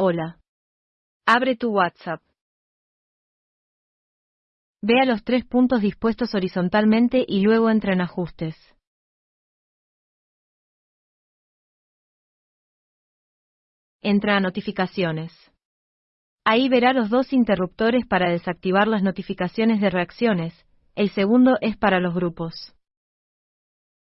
Hola. Abre tu WhatsApp. Ve a los tres puntos dispuestos horizontalmente y luego entra en ajustes. Entra a notificaciones. Ahí verá los dos interruptores para desactivar las notificaciones de reacciones, el segundo es para los grupos.